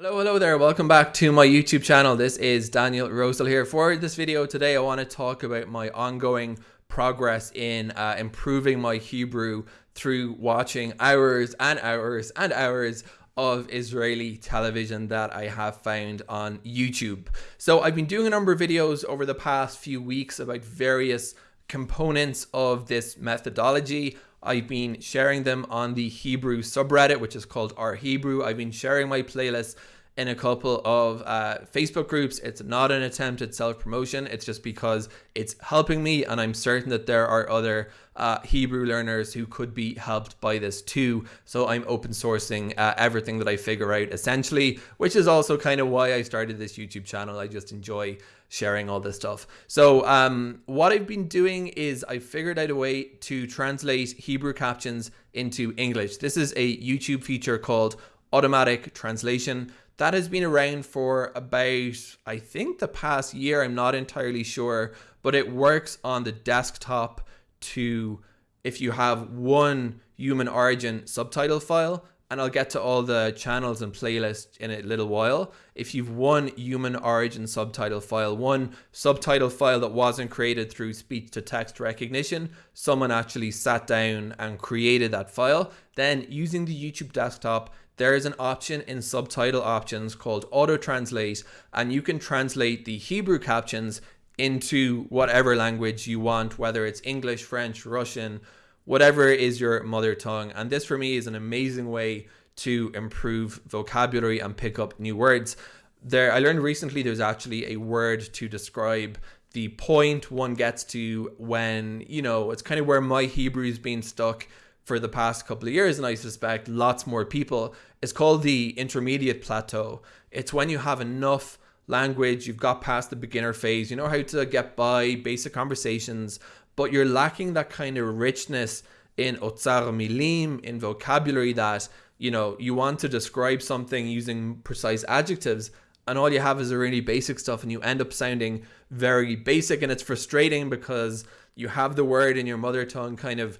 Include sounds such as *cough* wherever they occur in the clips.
Hello, hello there. Welcome back to my YouTube channel. This is Daniel Rosehill here. For this video today, I want to talk about my ongoing progress in uh, improving my Hebrew through watching hours and hours and hours of Israeli television that I have found on YouTube. So I've been doing a number of videos over the past few weeks about various components of this methodology. I've been sharing them on the Hebrew subreddit, which is called r/Hebrew. I've been sharing my playlists in a couple of uh, Facebook groups. It's not an attempt at self promotion, it's just because it's helping me, and I'm certain that there are other uh, Hebrew learners who could be helped by this too. So I'm open sourcing uh, everything that I figure out essentially, which is also kind of why I started this YouTube channel. I just enjoy sharing all this stuff. So um, what I've been doing is I figured out a way to translate Hebrew captions into English. This is a YouTube feature called automatic translation that has been around for about I think the past year I'm not entirely sure but it works on the desktop to if you have one human origin subtitle file and I'll get to all the channels and playlists in a little while. If you've one human origin subtitle file, one subtitle file that wasn't created through speech to text recognition, someone actually sat down and created that file, then using the YouTube desktop, there is an option in subtitle options called auto translate and you can translate the Hebrew captions into whatever language you want, whether it's English, French, Russian, whatever is your mother tongue. And this for me is an amazing way to improve vocabulary and pick up new words. There, I learned recently there's actually a word to describe the point one gets to when, you know, it's kind of where my Hebrew's been stuck for the past couple of years, and I suspect lots more people. It's called the intermediate plateau. It's when you have enough language, you've got past the beginner phase, you know how to get by basic conversations, but you're lacking that kind of richness in otzar milim, in vocabulary that, you know, you want to describe something using precise adjectives and all you have is really basic stuff and you end up sounding very basic and it's frustrating because you have the word in your mother tongue kind of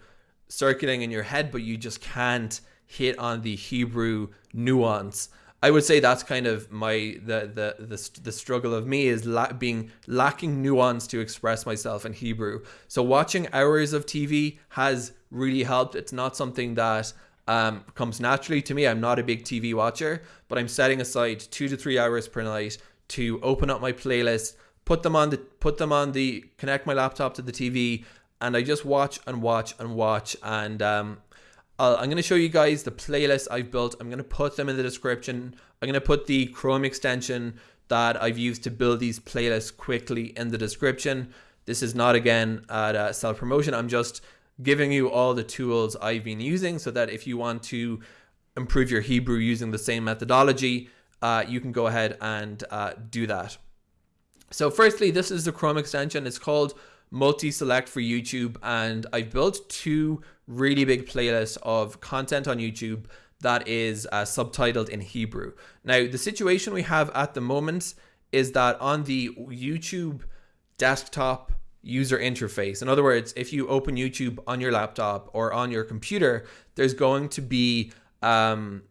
circulating in your head, but you just can't hit on the Hebrew nuance. I would say that's kind of my the the the, the struggle of me is la being lacking nuance to express myself in Hebrew. So watching hours of TV has really helped. It's not something that um, comes naturally to me. I'm not a big TV watcher, but I'm setting aside two to three hours per night to open up my playlist, put them on the put them on the connect my laptop to the TV, and I just watch and watch and watch and um, i am going to show you guys the playlist I've built. I'm going to put them in the description. I'm going to put the Chrome extension that I've used to build these playlists quickly in the description. This is not again at uh, self promotion. I'm just giving you all the tools I've been using so that if you want to improve your Hebrew using the same methodology, uh, you can go ahead and uh, do that. So firstly, this is the Chrome extension. It's called multi-select for YouTube and I've built two really big playlists of content on YouTube that is uh, subtitled in Hebrew. Now the situation we have at the moment is that on the YouTube desktop user interface, in other words, if you open YouTube on your laptop or on your computer, there's going to be um,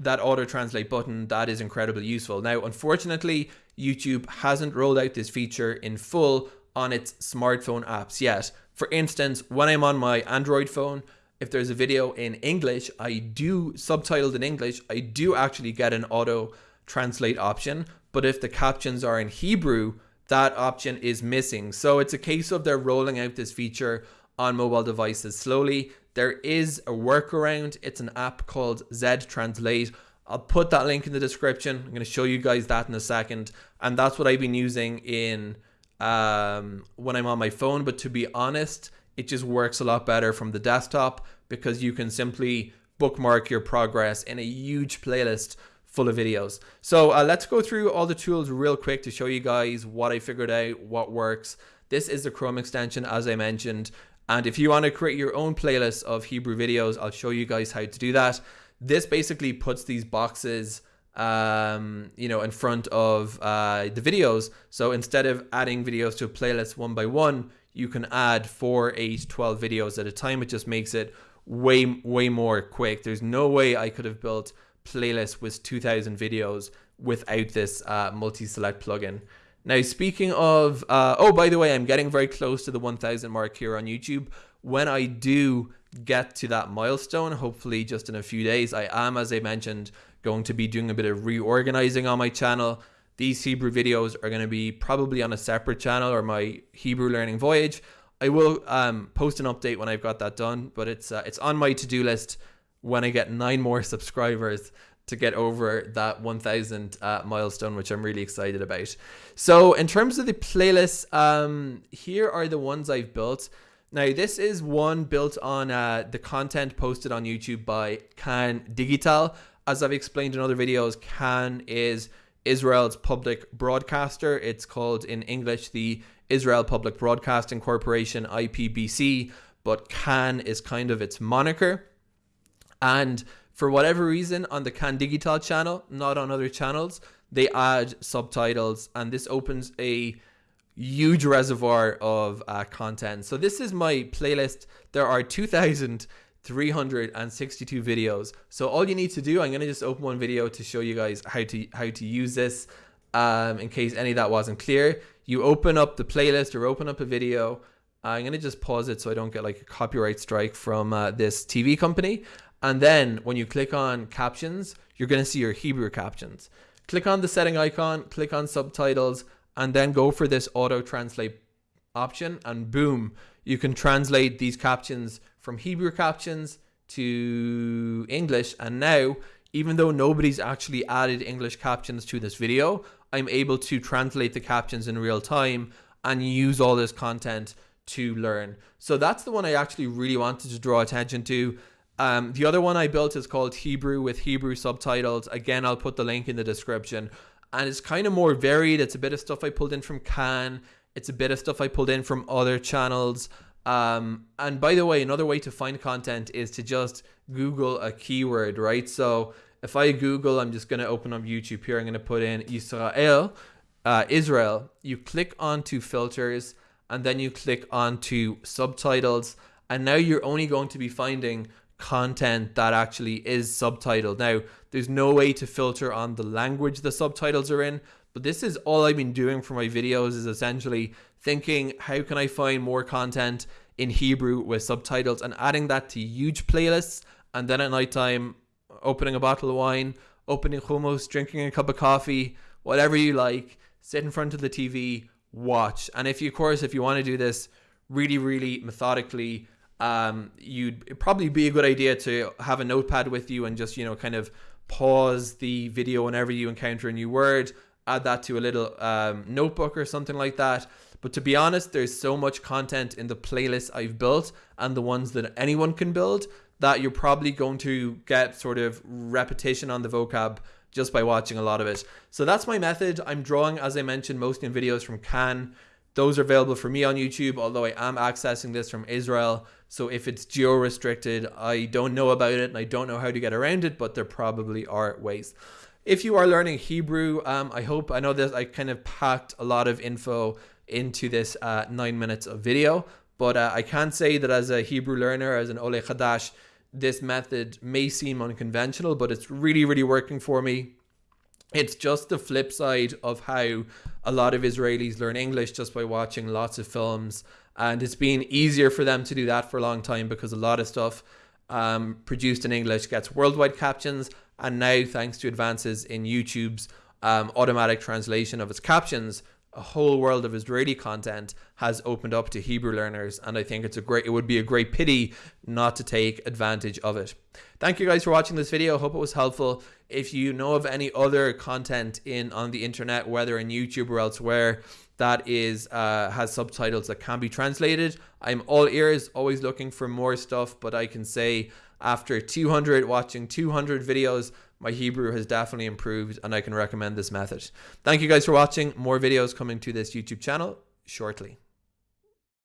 that auto translate button that is incredibly useful. Now, unfortunately, YouTube hasn't rolled out this feature in full on its smartphone apps yet. For instance, when I'm on my Android phone, if there's a video in English, I do subtitled in English, I do actually get an auto translate option. But if the captions are in Hebrew, that option is missing. So it's a case of they're rolling out this feature on mobile devices slowly. There is a workaround. It's an app called Z Translate. I'll put that link in the description. I'm going to show you guys that in a second. And that's what I've been using in um, when I'm on my phone. But to be honest, it just works a lot better from the desktop because you can simply bookmark your progress in a huge playlist full of videos. So uh, let's go through all the tools real quick to show you guys what I figured out, what works. This is the Chrome extension, as I mentioned. And if you want to create your own playlist of Hebrew videos, I'll show you guys how to do that. This basically puts these boxes um, you know, in front of uh, the videos. So instead of adding videos to a playlist one by one, you can add four, eight, 12 videos at a time. It just makes it way, way more quick. There's no way I could have built playlist with 2000 videos without this uh, multi-select plugin. Now, speaking of, uh, oh, by the way, I'm getting very close to the 1000 mark here on YouTube. When I do get to that milestone, hopefully just in a few days, I am, as I mentioned, going to be doing a bit of reorganizing on my channel. These Hebrew videos are going to be probably on a separate channel or my Hebrew learning voyage. I will um, post an update when I've got that done, but it's uh, it's on my to-do list when I get nine more *laughs* subscribers to get over that 1000 uh, milestone, which I'm really excited about. So in terms of the playlists, um, here are the ones I've built. Now, this is one built on uh, the content posted on YouTube by Kan Digital. As I've explained in other videos, Kan is Israel's public broadcaster. It's called in English the Israel Public Broadcasting Corporation, IPBC, but Kan is kind of its moniker. And for whatever reason, on the Kan Digital channel, not on other channels, they add subtitles, and this opens a huge reservoir of uh, content. So this is my playlist. There are 2,362 videos. So all you need to do, I'm going to just open one video to show you guys how to how to use this. Um, in case any of that wasn't clear, you open up the playlist or open up a video. I'm going to just pause it so I don't get like a copyright strike from uh, this TV company. And then when you click on captions, you're going to see your Hebrew captions. Click on the setting icon, click on subtitles, and then go for this auto translate option. And boom, you can translate these captions from Hebrew captions to English. And now, even though nobody's actually added English captions to this video, I'm able to translate the captions in real time and use all this content to learn. So that's the one I actually really wanted to draw attention to. Um, the other one I built is called Hebrew with Hebrew subtitles. Again, I'll put the link in the description. And it's kind of more varied. It's a bit of stuff I pulled in from Kan. It's a bit of stuff I pulled in from other channels. Um, and by the way, another way to find content is to just Google a keyword, right? So if I Google, I'm just going to open up YouTube here. I'm going to put in Israel, uh, Israel. You click onto filters and then you click onto subtitles. And now you're only going to be finding content that actually is subtitled. Now, there's no way to filter on the language the subtitles are in, but this is all I've been doing for my videos is essentially thinking how can I find more content in Hebrew with subtitles and adding that to huge playlists and then at nighttime opening a bottle of wine, opening hummus, drinking a cup of coffee, whatever you like, sit in front of the TV, watch. And if you of course if you want to do this really really methodically um, you'd probably be a good idea to have a notepad with you and just you know kind of pause the video whenever you encounter a new word add that to a little um, notebook or something like that. But to be honest there's so much content in the playlist i've built and the ones that anyone can build that you're probably going to get sort of repetition on the vocab just by watching a lot of it. So that's my method. I'm drawing as i mentioned mostly in videos from Kan those are available for me on youtube although i am accessing this from israel so if it's geo restricted, I don't know about it and I don't know how to get around it, but there probably are ways. If you are learning Hebrew, um, I hope, I know that I kind of packed a lot of info into this uh, nine minutes of video, but uh, I can say that as a Hebrew learner, as an Ole Chadash, this method may seem unconventional, but it's really, really working for me. It's just the flip side of how a lot of Israelis learn English just by watching lots of films. And it's been easier for them to do that for a long time because a lot of stuff um, produced in English gets worldwide captions, and now thanks to advances in YouTube's um, automatic translation of its captions, a whole world of Israeli content has opened up to Hebrew learners, and I think it's a great. It would be a great pity not to take advantage of it. Thank you guys for watching this video. Hope it was helpful. If you know of any other content in on the internet, whether in YouTube or elsewhere, that is uh, has subtitles that can be translated. I'm all ears, always looking for more stuff, but I can say after 200 watching 200 videos, my Hebrew has definitely improved and I can recommend this method. Thank you guys for watching. More videos coming to this YouTube channel shortly.